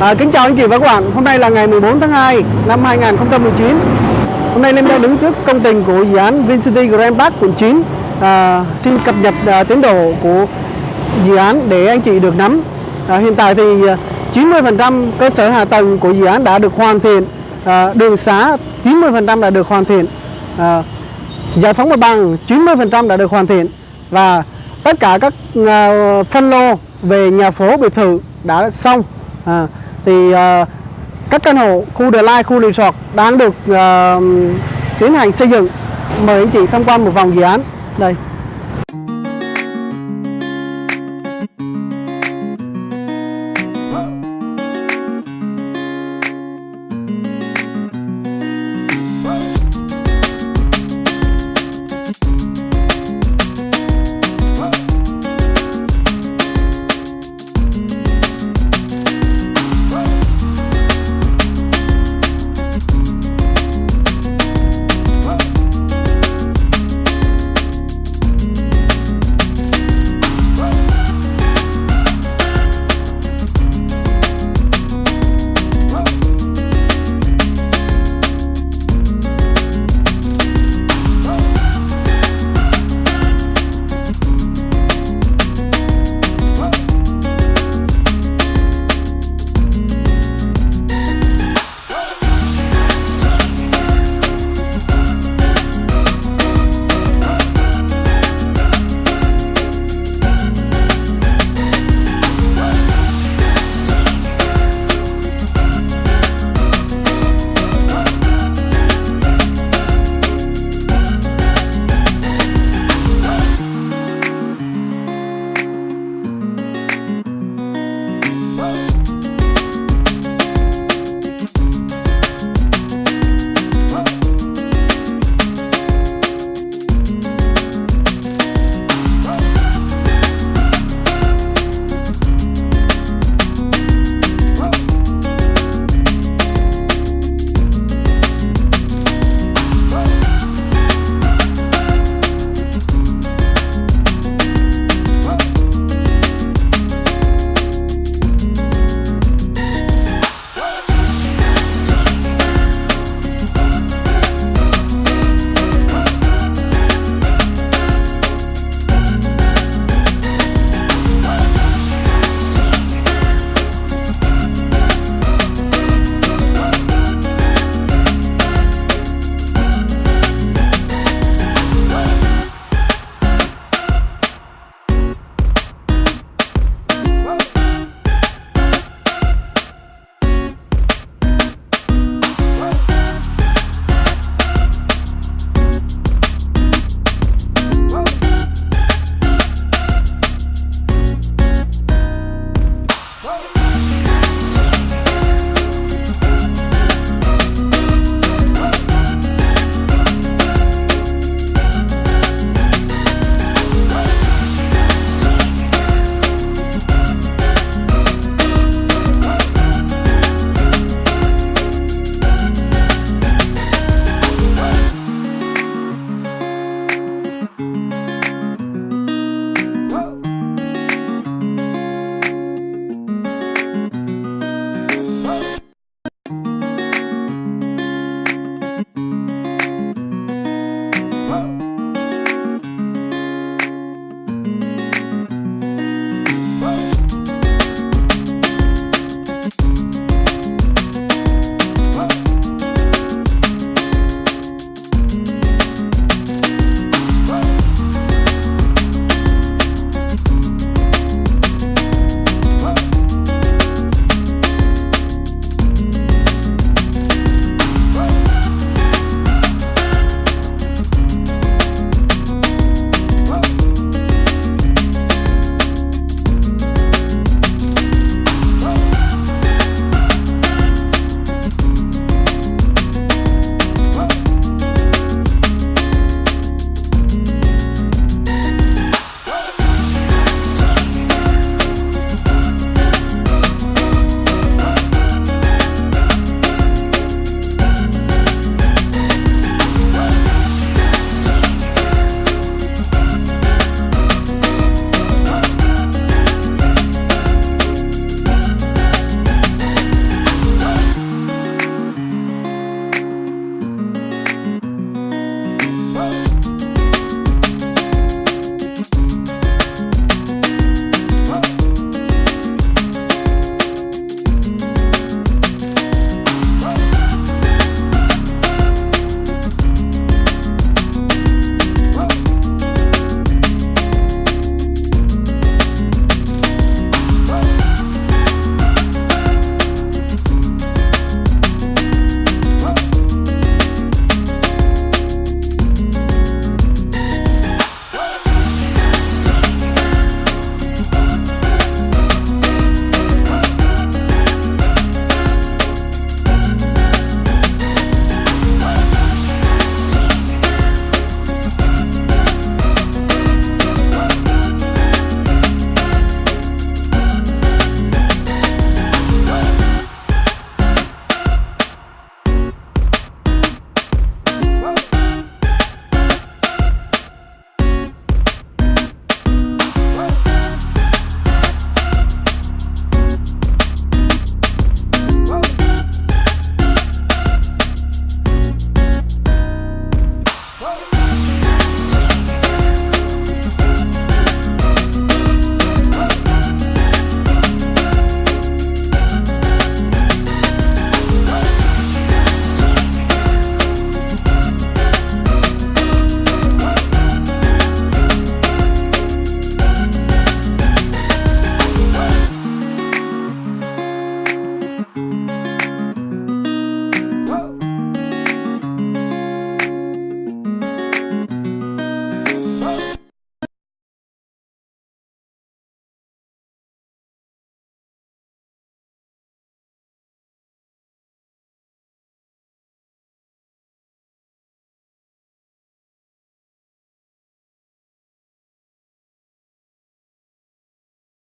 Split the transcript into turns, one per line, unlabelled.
À, kính chào anh chị và các bạn, hôm nay là ngày 14 tháng 2 năm 2019 Hôm nay Linh đang đứng trước công trình của dự án VinCity Grand Park quận 9 à, Xin cập nhật à, tiến độ của dự án để anh chị được nắm. À, Hiện tại thì à, 90% cơ sở hạ tầng của dự án đã được hoàn thiện. À, Đường xá 90% đã được hoàn thiện. À, Giải phóng mặt bằng 90% đã được hoàn thiện. Và tất cả các à, phân lô về nhà phố biệt thự đã xong. À, thì uh, các căn hộ khu The Line, khu resort đang được uh, tiến hành xây dựng. Mời anh chị tham quan một vòng dự án. Đây.